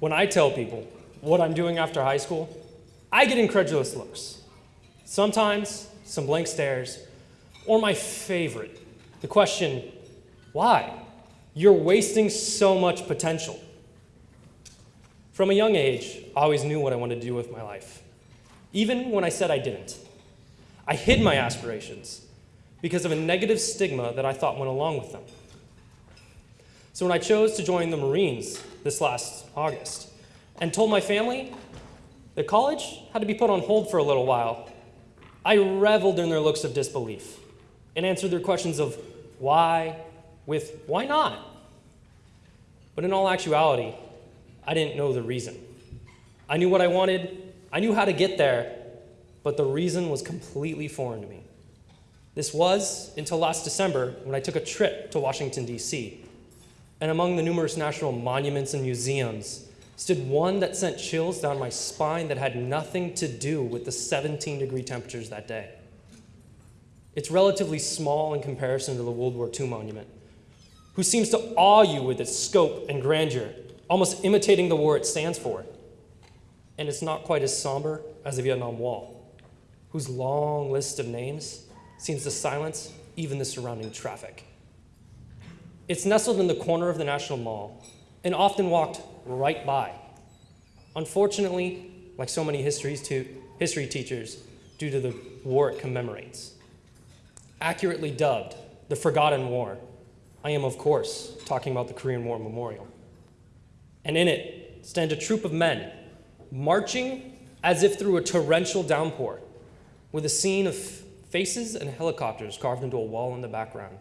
When I tell people what I'm doing after high school, I get incredulous looks. Sometimes some blank stares, or my favorite, the question, why? You're wasting so much potential. From a young age, I always knew what I wanted to do with my life, even when I said I didn't. I hid my aspirations because of a negative stigma that I thought went along with them. So when I chose to join the Marines this last August and told my family that college had to be put on hold for a little while, I reveled in their looks of disbelief and answered their questions of why with why not? But in all actuality, I didn't know the reason. I knew what I wanted, I knew how to get there, but the reason was completely foreign to me. This was until last December when I took a trip to Washington, D.C. And among the numerous national monuments and museums stood one that sent chills down my spine that had nothing to do with the 17 degree temperatures that day. It's relatively small in comparison to the World War II monument, who seems to awe you with its scope and grandeur, almost imitating the war it stands for. And it's not quite as somber as the Vietnam Wall, whose long list of names seems to silence even the surrounding traffic. It's nestled in the corner of the National Mall and often walked right by. Unfortunately, like so many histories to, history teachers, due to the war it commemorates. Accurately dubbed the Forgotten War, I am, of course, talking about the Korean War Memorial. And in it stand a troop of men marching as if through a torrential downpour, with a scene of faces and helicopters carved into a wall in the background,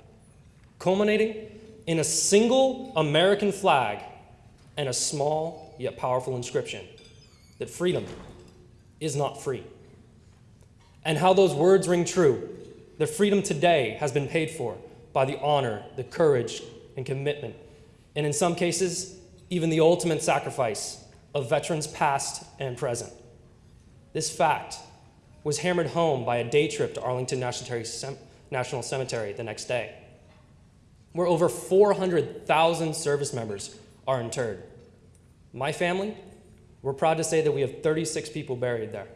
culminating in a single American flag and a small yet powerful inscription that freedom is not free. And how those words ring true. The freedom today has been paid for by the honor, the courage, and commitment, and in some cases, even the ultimate sacrifice of veterans past and present. This fact was hammered home by a day trip to Arlington National Cemetery the next day, where over 400,000 service members are interred. My family, we're proud to say that we have 36 people buried there.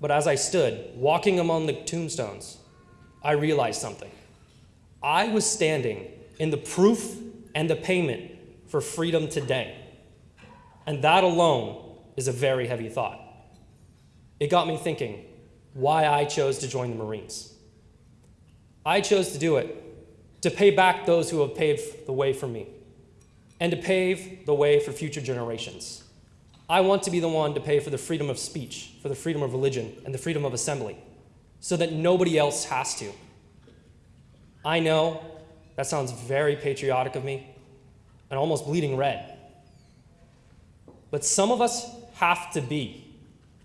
But as I stood walking among the tombstones, I realized something. I was standing in the proof and the payment for freedom today. And that alone is a very heavy thought. It got me thinking why I chose to join the Marines. I chose to do it to pay back those who have paved the way for me and to pave the way for future generations. I want to be the one to pay for the freedom of speech, for the freedom of religion, and the freedom of assembly, so that nobody else has to. I know that sounds very patriotic of me and almost bleeding red. But some of us have to be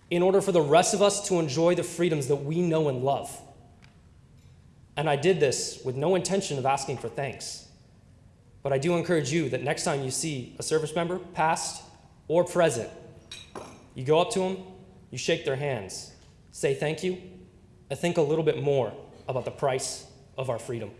in order for the rest of us to enjoy the freedoms that we know and love. And I did this with no intention of asking for thanks. But I do encourage you that next time you see a service member, past or present, you go up to them, you shake their hands, say thank you, and think a little bit more about the price of our freedom.